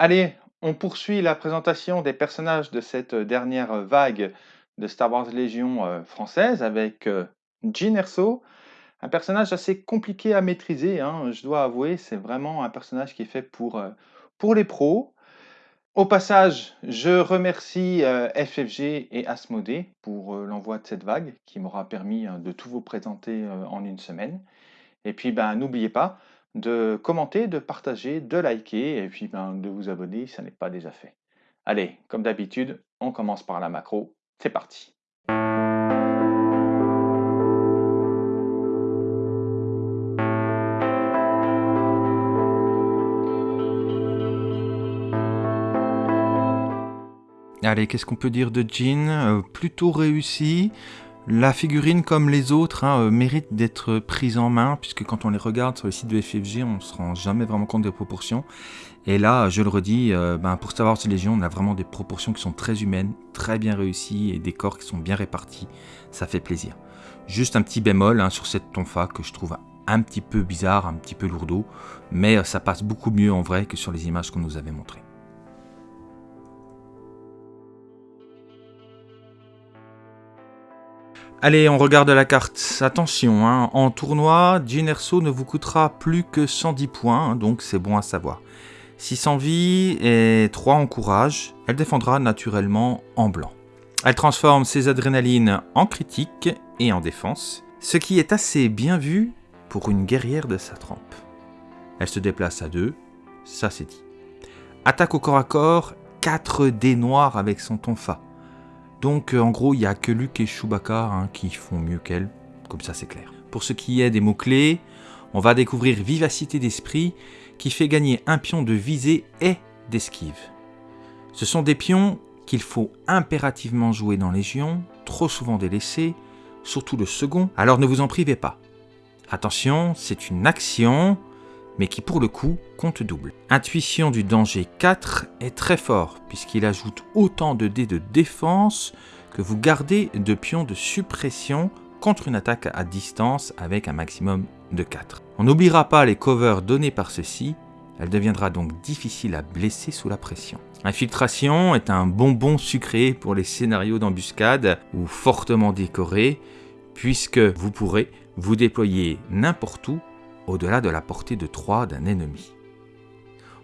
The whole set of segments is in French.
Allez, on poursuit la présentation des personnages de cette dernière vague de Star Wars Légion euh, française avec euh, Jean Erso, un personnage assez compliqué à maîtriser, hein, je dois avouer, c'est vraiment un personnage qui est fait pour, euh, pour les pros. Au passage, je remercie FFG et Asmodée pour l'envoi de cette vague qui m'aura permis de tout vous présenter en une semaine. Et puis, ben, n'oubliez pas, de commenter, de partager, de liker et puis ben, de vous abonner ça n'est pas déjà fait. Allez, comme d'habitude, on commence par la macro. C'est parti. Allez, qu'est-ce qu'on peut dire de Jean? Euh, Plutôt réussi. La figurine, comme les autres, hein, euh, mérite d'être prise en main, puisque quand on les regarde sur le site de FFG, on ne se rend jamais vraiment compte des proportions. Et là, je le redis, euh, ben, pour Star Wars Légion, on a vraiment des proportions qui sont très humaines, très bien réussies, et des corps qui sont bien répartis. Ça fait plaisir. Juste un petit bémol hein, sur cette tonfa que je trouve un petit peu bizarre, un petit peu lourdeau, mais euh, ça passe beaucoup mieux en vrai que sur les images qu'on nous avait montrées. Allez, on regarde la carte. Attention, hein, en tournoi, Jean Erso ne vous coûtera plus que 110 points, hein, donc c'est bon à savoir. 600 vie et 3 en courage. Elle défendra naturellement en blanc. Elle transforme ses adrénalines en critique et en défense, ce qui est assez bien vu pour une guerrière de sa trempe. Elle se déplace à 2, ça c'est dit. Attaque au corps à corps, 4 dés noirs avec son tonfa. Donc euh, en gros, il n'y a que Luke et Chewbacca hein, qui font mieux qu'elle, comme ça c'est clair. Pour ce qui est des mots-clés, on va découvrir Vivacité d'esprit qui fait gagner un pion de visée et d'esquive. Ce sont des pions qu'il faut impérativement jouer dans Légion, trop souvent délaissés, surtout le second, alors ne vous en privez pas. Attention, c'est une action, mais qui pour le coup compte double. Intuition du danger 4 est très fort, puisqu'il ajoute autant de dés de défense que vous gardez de pions de suppression contre une attaque à distance avec un maximum de 4. On n'oubliera pas les covers donnés par ceci, elle deviendra donc difficile à blesser sous la pression. Infiltration est un bonbon sucré pour les scénarios d'embuscade ou fortement décorés, puisque vous pourrez vous déployer n'importe où au-delà de la portée de 3 d'un ennemi.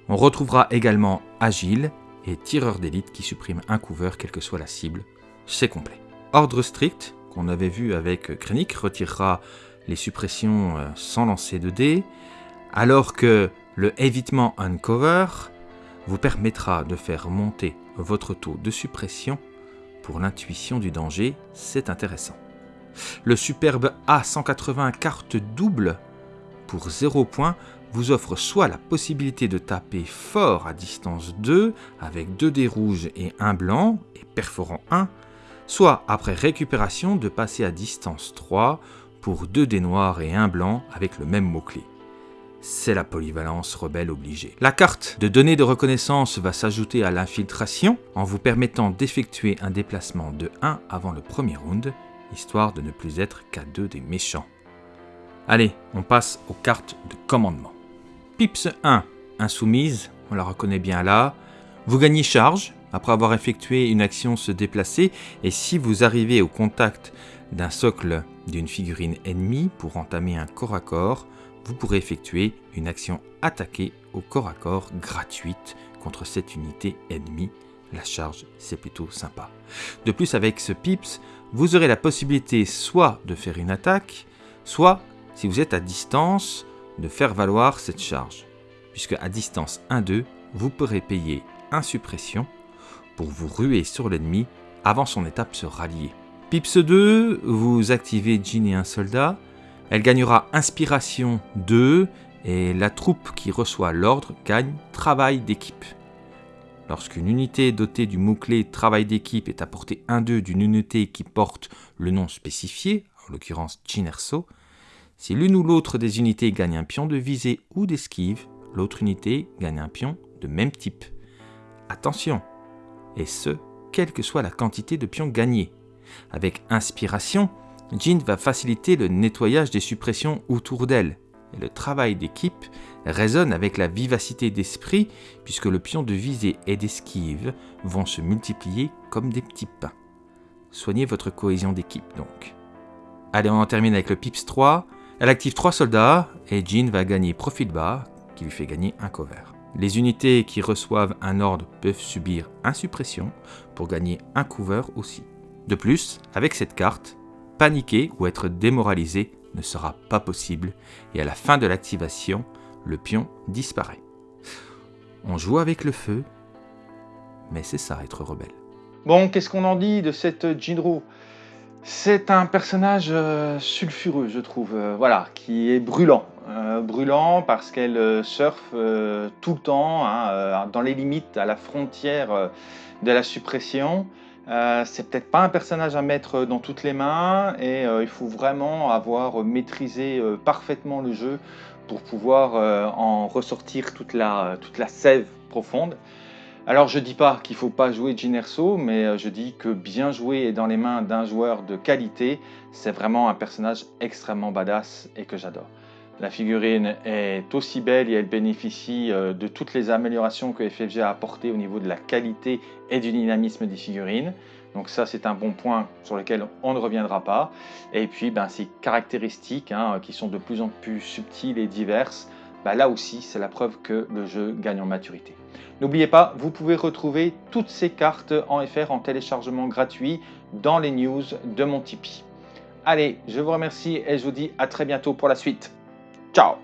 On retrouvera également Agile et Tireur d'élite qui supprime un cover quelle que soit la cible. C'est complet. Ordre strict, qu'on avait vu avec Krennic, retirera les suppressions euh, sans lancer de dés, alors que le évitement uncover vous permettra de faire monter votre taux de suppression pour l'intuition du danger, c'est intéressant. Le superbe A180 carte double pour 0 points vous offre soit la possibilité de taper fort à distance 2 avec 2 dés rouges et 1 blanc et perforant 1, soit après récupération de passer à distance 3 pour 2 dés noirs et 1 blanc avec le même mot-clé. C'est la polyvalence rebelle obligée. La carte de données de reconnaissance va s'ajouter à l'infiltration en vous permettant d'effectuer un déplacement de 1 avant le premier round, histoire de ne plus être qu'à 2 des méchants. Allez, on passe aux cartes de commandement. Pips 1, insoumise, on la reconnaît bien là. Vous gagnez charge après avoir effectué une action se déplacer et si vous arrivez au contact d'un socle d'une figurine ennemie pour entamer un corps à corps, vous pourrez effectuer une action attaquée au corps à corps gratuite contre cette unité ennemie. La charge, c'est plutôt sympa. De plus, avec ce Pips, vous aurez la possibilité soit de faire une attaque, soit si vous êtes à distance, de faire valoir cette charge, puisque à distance 1-2, vous pourrez payer 1 suppression pour vous ruer sur l'ennemi avant son étape se rallier. Pips 2, vous activez Jean et un soldat, elle gagnera Inspiration 2 et la troupe qui reçoit l'ordre gagne Travail d'équipe. Lorsqu'une unité dotée du mot-clé Travail d'équipe est à portée 1-2 d'une unité qui porte le nom spécifié, en l'occurrence Erso, si l'une ou l'autre des unités gagne un pion de visée ou d'esquive, l'autre unité gagne un pion de même type. Attention Et ce, quelle que soit la quantité de pions gagnés. Avec Inspiration, Jean va faciliter le nettoyage des suppressions autour d'elle. le travail d'équipe résonnent avec la vivacité d'esprit puisque le pion de visée et d'esquive vont se multiplier comme des petits pains. Soignez votre cohésion d'équipe donc. Allez, on en termine avec le Pips 3. Elle active 3 soldats et Jean va gagner profil bas qui lui fait gagner un cover. Les unités qui reçoivent un ordre peuvent subir suppression pour gagner un cover aussi. De plus, avec cette carte, paniquer ou être démoralisé ne sera pas possible et à la fin de l'activation, le pion disparaît. On joue avec le feu, mais c'est ça être rebelle. Bon, qu'est-ce qu'on en dit de cette Jinro C'est un personnage euh, sulfureux, je trouve, euh, voilà, qui est brûlant. Euh, brûlant parce qu'elle surfe tout le temps, hein, dans les limites, à la frontière de la suppression. c'est peut-être pas un personnage à mettre dans toutes les mains et il faut vraiment avoir maîtrisé parfaitement le jeu pour pouvoir en ressortir toute la sève profonde. Alors je dis pas qu'il faut pas jouer Erso, mais euh, je dis que bien jouer dans les mains d'un joueur de qualité, c'est vraiment un personnage extrêmement badass et que j'adore. La figurine est aussi belle et elle bénéficie euh, de toutes les améliorations que FFG a apportées au niveau de la qualité et du dynamisme des figurines. Donc ça, c'est un bon point sur lequel on ne reviendra pas. Et puis, ben, ces caractéristiques hein, qui sont de plus en plus subtiles et diverses, ben, là aussi, c'est la preuve que le jeu gagne en maturité. N'oubliez pas, vous pouvez retrouver toutes ces cartes en FR en téléchargement gratuit dans les news de mon Tipeee. Allez, je vous remercie et je vous dis à très bientôt pour la suite. Ciao